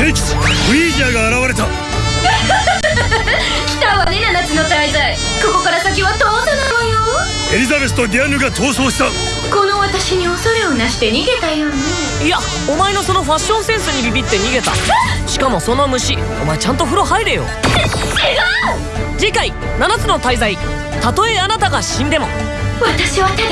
聖地ウィージャーが現れた。来たわね七つの大罪ここから先は通さないわよ。エリザベスとディアヌが逃走した。この私に恐れをなして逃げたよね。いやお前のそのファッションセンスにビビって逃げた。しかもその虫お前ちゃんと風呂入れよ。違う。次回「七つの大罪たとえあなたが死んでも」私はただ